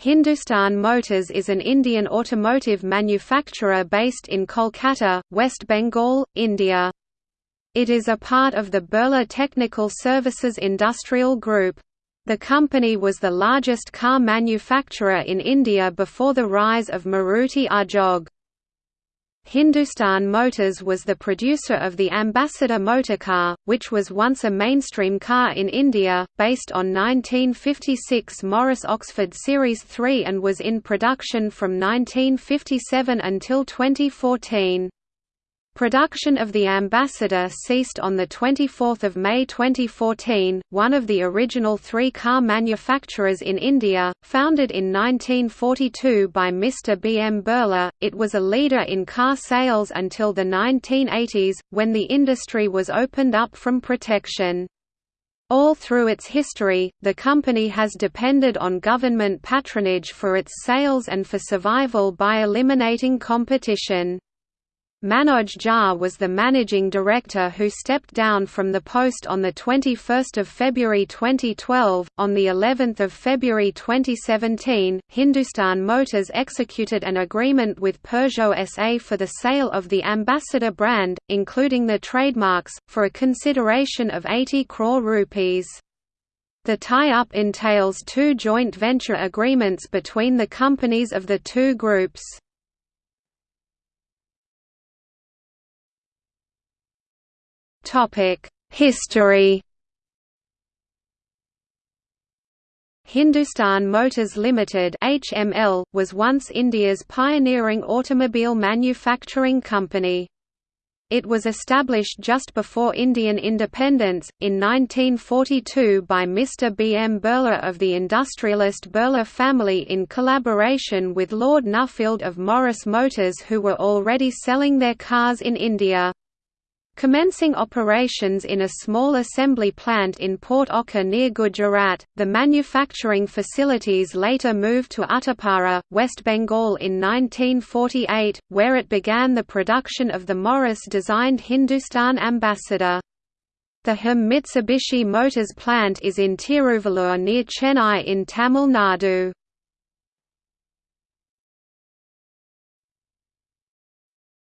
Hindustan Motors is an Indian automotive manufacturer based in Kolkata, West Bengal, India. It is a part of the Birla Technical Services Industrial Group. The company was the largest car manufacturer in India before the rise of Maruti Udyog. Hindustan Motors was the producer of the Ambassador motorcar, which was once a mainstream car in India, based on 1956 Morris Oxford Series 3 and was in production from 1957 until 2014. Production of the Ambassador ceased on 24 May 2014, one of the original three car manufacturers in India, founded in 1942 by Mr. B. M. Birla, it was a leader in car sales until the 1980s, when the industry was opened up from protection. All through its history, the company has depended on government patronage for its sales and for survival by eliminating competition. Manoj Jha was the managing director who stepped down from the post on the 21st of February 2012. On the 11th of February 2017, Hindustan Motors executed an agreement with Peugeot SA for the sale of the Ambassador brand, including the trademarks, for a consideration of 80 crore rupees. The tie-up entails two joint venture agreements between the companies of the two groups. History Hindustan Motors Limited (HML) was once India's pioneering automobile manufacturing company. It was established just before Indian independence, in 1942 by Mr. B. M. Birla of the industrialist Birla family in collaboration with Lord Nuffield of Morris Motors who were already selling their cars in India. Commencing operations in a small assembly plant in Port Okha near Gujarat, the manufacturing facilities later moved to Uttarpara, West Bengal in 1948, where it began the production of the Morris-designed Hindustan Ambassador. The HM Mitsubishi Motors plant is in Tiruvallur near Chennai in Tamil Nadu.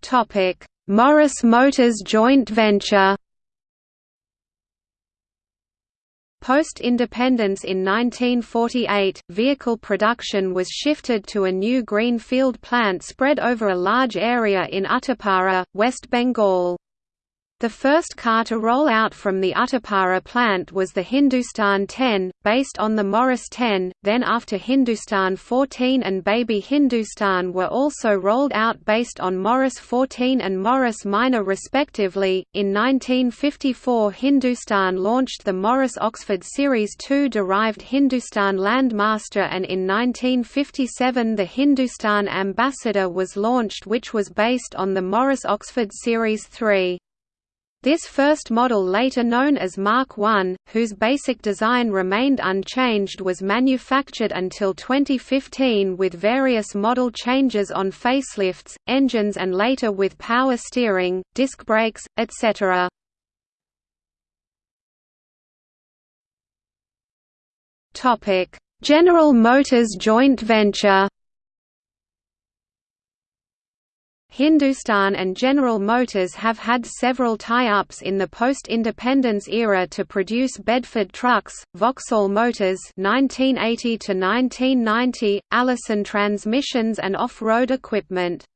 Topic Morris Motors joint venture Post-independence in 1948, vehicle production was shifted to a new greenfield plant spread over a large area in Uttarpara, West Bengal. The first car to roll out from the Uttarpara plant was the Hindustan 10, based on the Morris 10, then after Hindustan 14 and Baby Hindustan were also rolled out based on Morris 14 and Morris Minor respectively. In 1954 Hindustan launched the Morris Oxford Series 2 derived Hindustan Landmaster and in 1957 the Hindustan Ambassador was launched which was based on the Morris Oxford Series 3. This first model later known as Mark I, whose basic design remained unchanged was manufactured until 2015 with various model changes on facelifts, engines and later with power steering, disc brakes, etc. General Motors joint venture Hindustan and General Motors have had several tie-ups in the post-independence era to produce Bedford trucks, Vauxhall Motors 1980 to 1990, Allison transmissions and off-road equipment.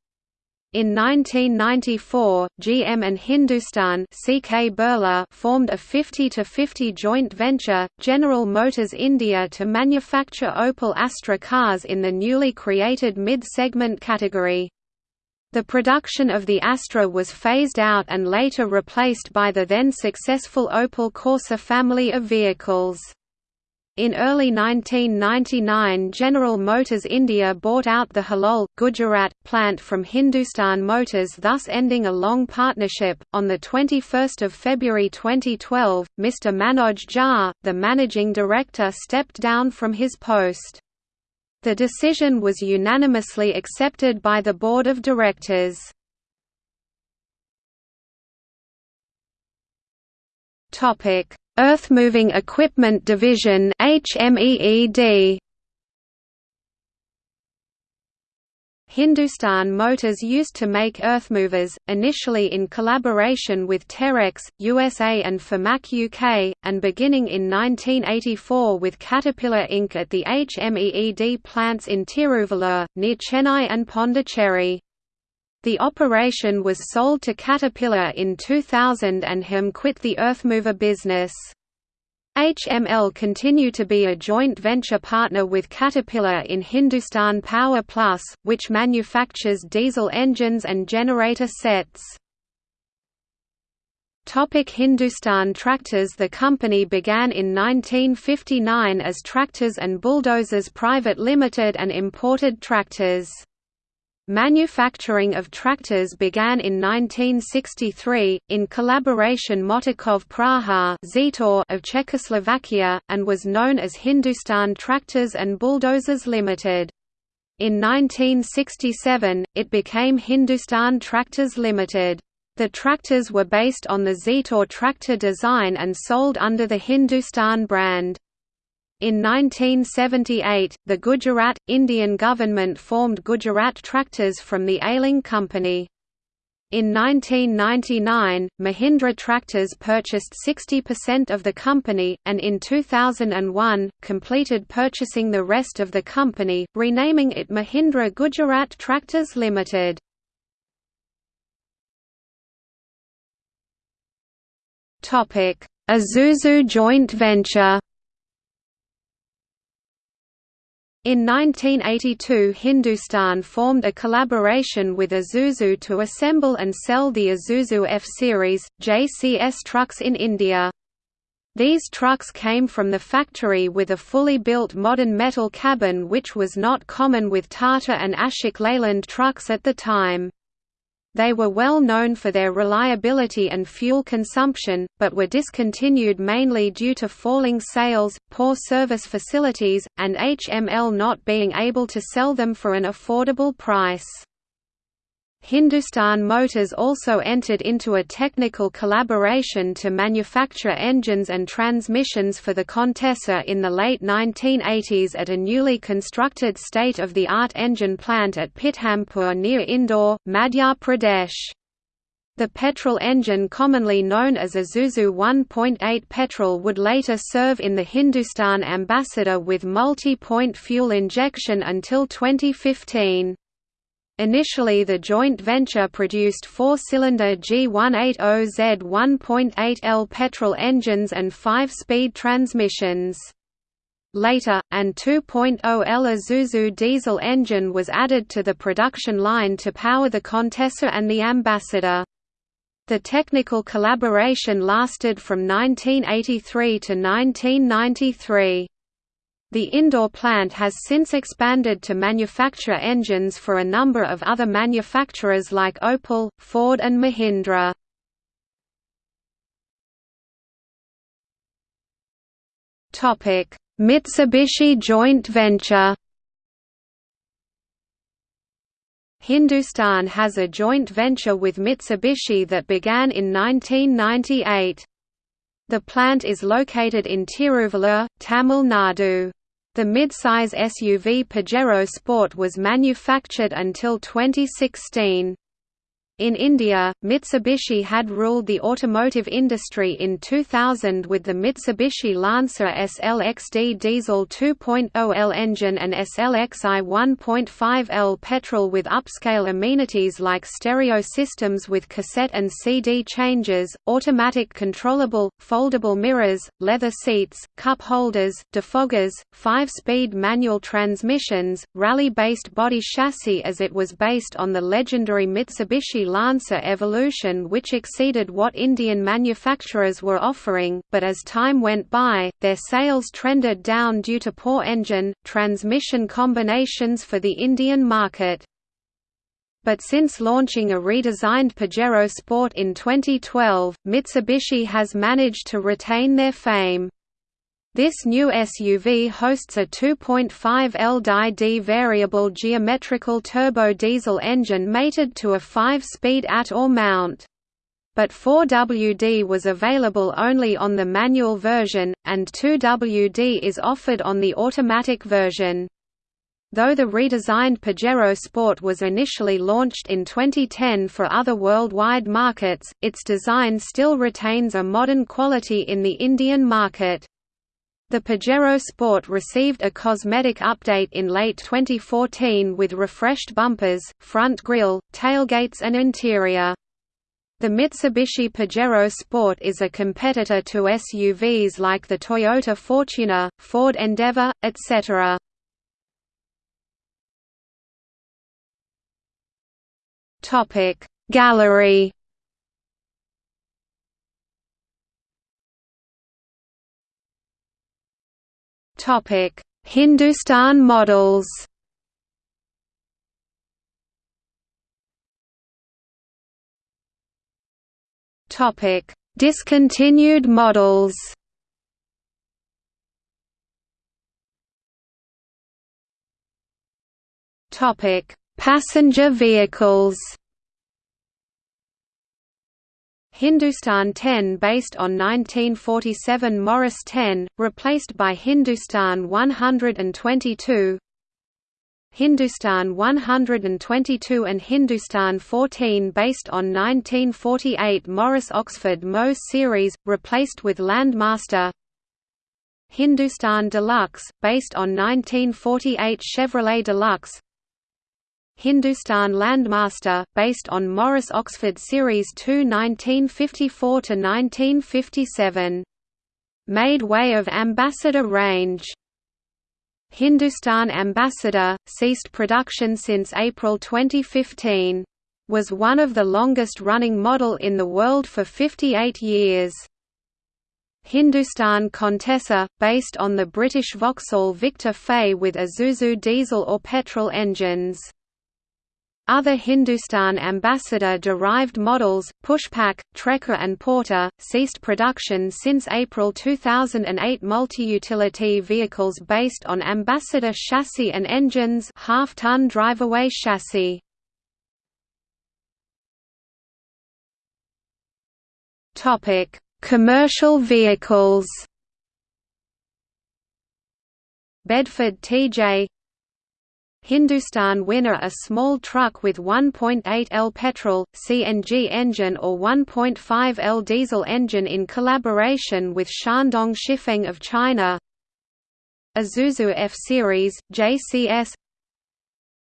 In 1994, GM and Hindustan formed a 50-50 joint venture, General Motors India to manufacture Opel Astra cars in the newly created mid-segment category. The production of the Astra was phased out and later replaced by the then successful Opel Corsa family of vehicles. In early 1999 General Motors India bought out the Halol, Gujarat, plant from Hindustan Motors thus ending a long partnership. On 21 February 2012, Mr Manoj Jha, the managing director stepped down from his post. The decision was unanimously accepted by the board of directors. Topic: Earthmoving Equipment Division (HMEED). Hindustan Motors used to make earthmovers, initially in collaboration with Terex, USA and Firmac UK, and beginning in 1984 with Caterpillar Inc. at the HMEED plants in Tiruvallur, near Chennai and Pondicherry. The operation was sold to Caterpillar in 2000 and HM quit the earthmover business. HML continue to be a joint venture partner with Caterpillar in Hindustan Power Plus, which manufactures diesel engines and generator sets. Topic Hindustan Tractors The company began in 1959 as Tractors and Bulldozers Private Limited and imported tractors. Manufacturing of tractors began in 1963, in collaboration Motokov Praha of Czechoslovakia, and was known as Hindustan Tractors and Bulldozers Limited. In 1967, it became Hindustan Tractors Limited. The tractors were based on the Zetor tractor design and sold under the Hindustan brand. In 1978, the Gujarat, Indian government formed Gujarat Tractors from the ailing company. In 1999, Mahindra Tractors purchased 60% of the company, and in 2001, completed purchasing the rest of the company, renaming it Mahindra Gujarat Tractors Limited. Isuzu joint venture In 1982 Hindustan formed a collaboration with Isuzu to assemble and sell the Isuzu F-Series, JCS trucks in India. These trucks came from the factory with a fully built modern metal cabin which was not common with Tata and Ashok Leyland trucks at the time. They were well known for their reliability and fuel consumption, but were discontinued mainly due to falling sales, poor service facilities, and HML not being able to sell them for an affordable price. Hindustan Motors also entered into a technical collaboration to manufacture engines and transmissions for the Contessa in the late 1980s at a newly constructed state-of-the-art engine plant at Pithampur near Indore, Madhya Pradesh. The petrol engine commonly known as Isuzu 1.8 petrol would later serve in the Hindustan Ambassador with multi-point fuel injection until 2015. Initially the joint venture produced four-cylinder G180Z 1.8L petrol engines and five-speed transmissions. Later, an 2.0L Isuzu diesel engine was added to the production line to power the Contessa and the Ambassador. The technical collaboration lasted from 1983 to 1993. The Indore plant has since expanded to manufacture engines for a number of other manufacturers like Opel, Ford and Mahindra. Mitsubishi joint venture Hindustan has a joint venture with Mitsubishi that began in 1998. The plant is located in Tiruvallur, Tamil Nadu. The mid-size SUV Pajero Sport was manufactured until 2016. In India, Mitsubishi had ruled the automotive industry in 2000 with the Mitsubishi Lancer SLXD diesel 2.0L engine and SLXI 1.5L petrol with upscale amenities like stereo systems with cassette and CD changes, automatic controllable, foldable mirrors, leather seats, cup holders, defoggers, five-speed manual transmissions, rally-based body chassis as it was based on the legendary Mitsubishi Lancer Evolution which exceeded what Indian manufacturers were offering, but as time went by, their sales trended down due to poor engine, transmission combinations for the Indian market. But since launching a redesigned Pajero Sport in 2012, Mitsubishi has managed to retain their fame. This new SUV hosts a 2.5 LDI variable geometrical turbo diesel engine mated to a 5-speed at or mount. But 4WD was available only on the manual version, and 2WD is offered on the automatic version. Though the redesigned Pajero Sport was initially launched in 2010 for other worldwide markets, its design still retains a modern quality in the Indian market. The Pajero Sport received a cosmetic update in late 2014 with refreshed bumpers, front grille, tailgates and interior. The Mitsubishi Pajero Sport is a competitor to SUVs like the Toyota Fortuner, Ford Endeavour, etc. Gallery Hindustan models. Topic Discontinued models. Topic Passenger vehicles Hindustan 10 based on 1947 Morris 10, replaced by Hindustan 122 Hindustan 122 and Hindustan 14 based on 1948 Morris Oxford Moe series, replaced with Landmaster. Hindustan Deluxe, based on 1948 Chevrolet Deluxe Hindustan Landmaster, based on Morris Oxford Series 2 1954–1957. Made way of Ambassador range. Hindustan Ambassador, ceased production since April 2015. Was one of the longest-running model in the world for 58 years. Hindustan Contessa, based on the British Vauxhall Victor Fay with Isuzu diesel or petrol engines. Other Hindustan Ambassador-derived models, Pushpak, Trekker and Porter, ceased production since April 2008 multi-utility vehicles based on Ambassador chassis and engines half-ton driveaway chassis. Commercial vehicles Bedford TJ Hindustan Winner a small truck with 1.8 L petrol, CNG engine or 1.5 L diesel engine in collaboration with Shandong Shifeng of China. Isuzu F-Series, JCS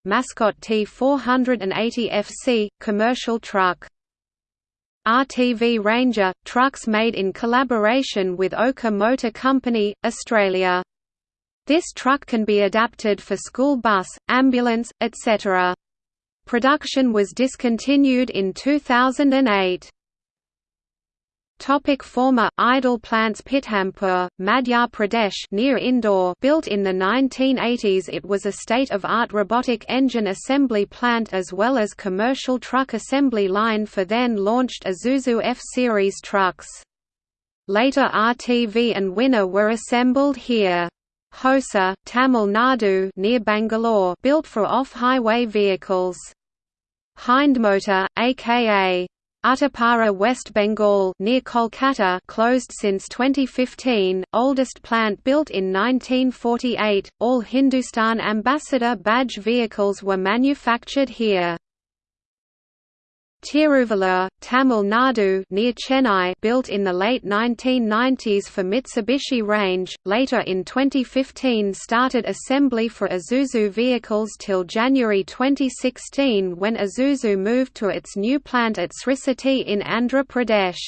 Mascot T480 FC, commercial truck. RTV Ranger, trucks made in collaboration with Oka Motor Company, Australia this truck can be adapted for school bus, ambulance, etc. Production was discontinued in 2008. Topic former idle plants Pithampur, Madhya Pradesh near Indore built in the 1980s it was a state-of-art robotic engine assembly plant as well as commercial truck assembly line for then launched Isuzu F-Series trucks. Later RTV and Winner were assembled here. Hosur, Tamil Nadu near Bangalore built for off-highway vehicles. Hindmotor, aka Uttarpara West Bengal near Kolkata closed since 2015, oldest plant built in 1948. All Hindustan Ambassador badge vehicles were manufactured here. Tiruvallur, Tamil Nadu near Chennai built in the late 1990s for Mitsubishi range, later in 2015 started assembly for Isuzu vehicles till January 2016 when Isuzu moved to its new plant at Sri City in Andhra Pradesh.